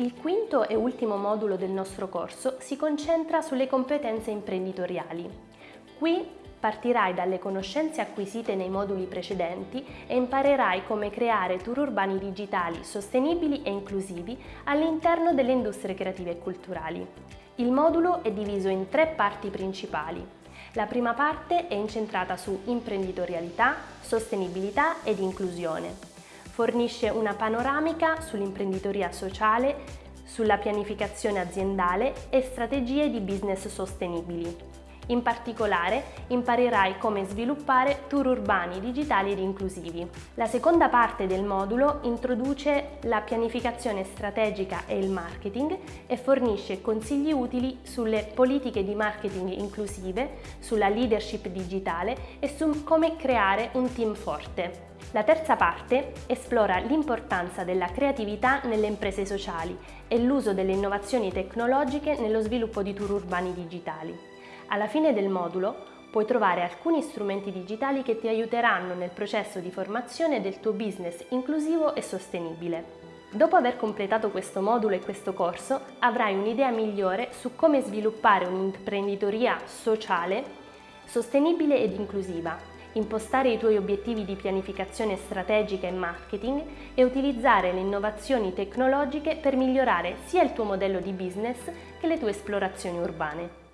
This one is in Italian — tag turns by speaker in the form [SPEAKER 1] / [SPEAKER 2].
[SPEAKER 1] Il quinto e ultimo modulo del nostro corso si concentra sulle competenze imprenditoriali. Qui partirai dalle conoscenze acquisite nei moduli precedenti e imparerai come creare tour urbani digitali sostenibili e inclusivi all'interno delle industrie creative e culturali. Il modulo è diviso in tre parti principali. La prima parte è incentrata su imprenditorialità, sostenibilità ed inclusione. Fornisce una panoramica sull'imprenditoria sociale, sulla pianificazione aziendale e strategie di business sostenibili. In particolare imparerai come sviluppare tour urbani digitali ed inclusivi. La seconda parte del modulo introduce la pianificazione strategica e il marketing e fornisce consigli utili sulle politiche di marketing inclusive, sulla leadership digitale e su come creare un team forte. La terza parte esplora l'importanza della creatività nelle imprese sociali e l'uso delle innovazioni tecnologiche nello sviluppo di tour urbani digitali. Alla fine del modulo puoi trovare alcuni strumenti digitali che ti aiuteranno nel processo di formazione del tuo business inclusivo e sostenibile. Dopo aver completato questo modulo e questo corso avrai un'idea migliore su come sviluppare un'imprenditoria sociale, sostenibile ed inclusiva impostare i tuoi obiettivi di pianificazione strategica e marketing e utilizzare le innovazioni tecnologiche per migliorare sia il tuo modello di business che le tue esplorazioni urbane.